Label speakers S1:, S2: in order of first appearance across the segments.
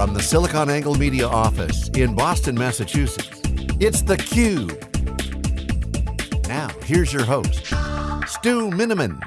S1: From the SiliconANGLE Media office in Boston, Massachusetts, it's theCUBE. Now, here's your host, Stu Miniman.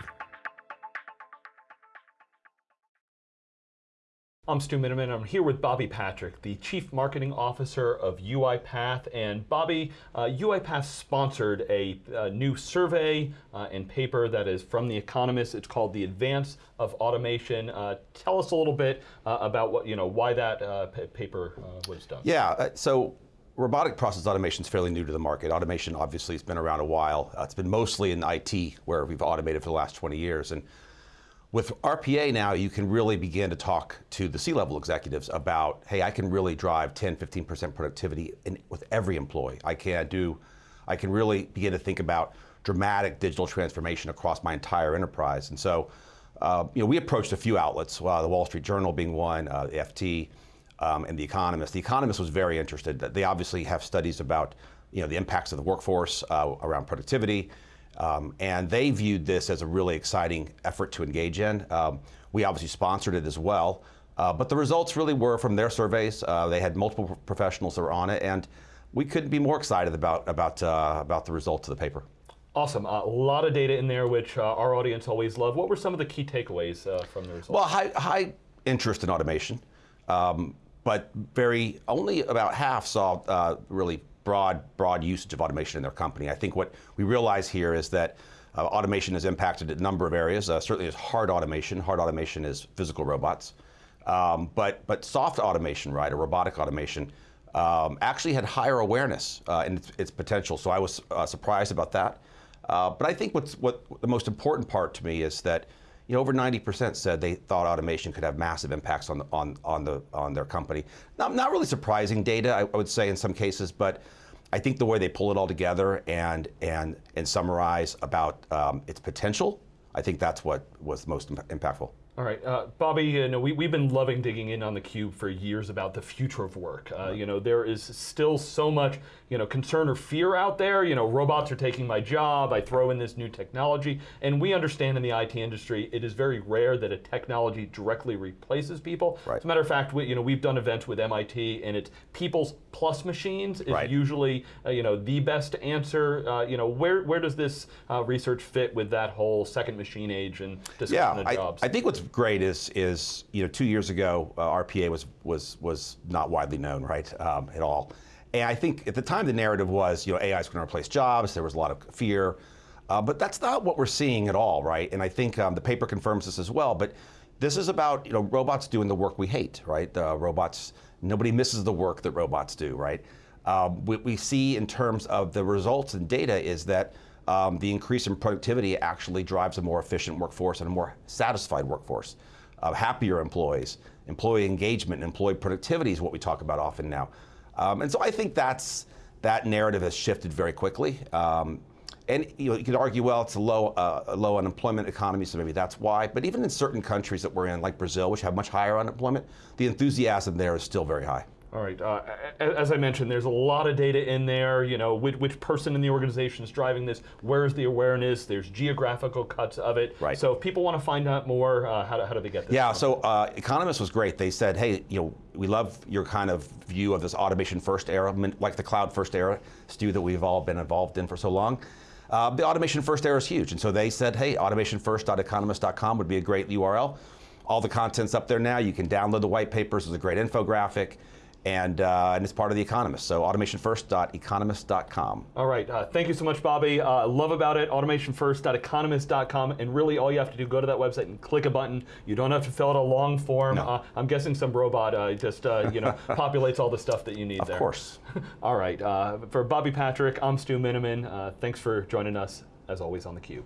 S2: I'm Stu Miniman. I'm here with Bobby Patrick, the Chief Marketing Officer of UiPath. And Bobby, uh, UiPath sponsored a, a new survey uh, and paper that is from The Economist. It's called The Advance of Automation. Uh, tell us a little bit uh, about what you know why that uh, paper uh, was done.
S3: Yeah. so. Robotic process automation is fairly new to the market. Automation obviously has been around a while. it's been mostly in IT where we've automated for the last 20 years. And with RPA now, you can really begin to talk to the C-level executives about, hey, I can really drive 10, 15% productivity in, with every employee. I can do, I can really begin to think about dramatic digital transformation across my entire enterprise. And so, uh, you know, we approached a few outlets, uh, the Wall Street Journal being one, uh, the FT, um, and The Economist. The Economist was very interested. They obviously have studies about, you know, the impacts of the workforce uh, around productivity, um, and they viewed this as a really exciting effort to engage in. Um, we obviously sponsored it as well, uh, but the results really were from their surveys. Uh, they had multiple professionals that were on it, and we couldn't be more excited about, about, uh, about the results of the paper.
S2: Awesome. Uh, a lot of data in there, which uh, our audience always love. What were some of the key takeaways uh, from the results?
S3: Well, high, high interest in automation, um, but very only about half saw really broad, broad usage of automation in their company. I think what we realize here is that uh, automation has impacted a number of areas. Uh, certainly is hard automation. Hard automation is physical robots. Um, but, but soft automation, right, or robotic automation, um, actually had higher awareness uh, in its, its, potential. So I was uh, surprised about that. Uh, but I think what's, what the most important part to me is that you know, over 90% said they thought automation could have massive impacts on, the, on, on, the, on their company. Not, not really surprising data, I, I would say in some cases, but I think the way they pull it all together and, and, and summarize about um, its potential, I think that's what was most impactful.
S2: All right, uh, Bobby, you know, we, we've been loving digging in on theCUBE for years about the future of work. Uh, you know, there is still so much, you know, concern or fear out there. You know, robots are taking my job, I throw in this new technology, and we understand in the IT industry, it is very rare that a technology directly replaces people. Right. As a matter of fact, we, you know, we've done events with MIT, and it's people's plus machines is right. usually, uh, you know, the best answer. Uh, you know, where, where does this uh, research fit with that whole second machine age and discussion
S3: yeah,
S2: of jobs?
S3: I, I think what's great is, is you know, two years ago, uh, RPA was, was, was not widely known, right, um, at all. And I think at the time the narrative was, you know, AI is going to replace jobs, there was a lot of fear, uh, but that's not what we're seeing at all, right? And I think um, the paper confirms this as well, but this is about, you know, robots doing the work we hate, right? Uh, robots, nobody misses the work that robots do, right? Um, what we see in terms of the results and data is that um, the increase in productivity actually drives a more efficient workforce and a more satisfied workforce. Uh, happier employees, employee engagement, employee productivity is what we talk about often now. Um, and so I think that's, that narrative has shifted very quickly. Um, and you, know, you could argue, well, it's a low, uh, a low unemployment economy, so maybe that's why. But even in certain countries that we're in, like Brazil, which have much higher unemployment, the enthusiasm there is still very high.
S2: All right, uh, as I mentioned, there's a lot of data in there, you know, which, which, person in the organization is driving this, where's the awareness, there's geographical cuts of it.
S3: Right.
S2: So if people want to find out more, uh, how, do, how do they get this?
S3: Yeah, so uh, Economist was great. They said, hey, you know, we love your kind of view of this automation first era, like the cloud first era, Stu, that we've all been involved in for so long. Uh, the automation first era is huge, and so they said, hey, automationfirst.economist.com would be a great URL. All the content's up there now. You can download the white papers. There's a great infographic and, uh, and it's part of The Economist. So automationfirst.economist.com.
S2: All right, uh, thank you so much, Bobby. Uh, love about it, automationfirst.economist.com, and really all you have to do, go to that website and click a button. You don't have to fill out a long form. No. Uh, I'm guessing some robot uh, just uh, you know populates all the stuff that you need
S3: of
S2: there.
S3: Of course.
S2: all right, uh, for Bobby Patrick, I'm Stu Miniman. thanks for joining us, as always, on theCUBE.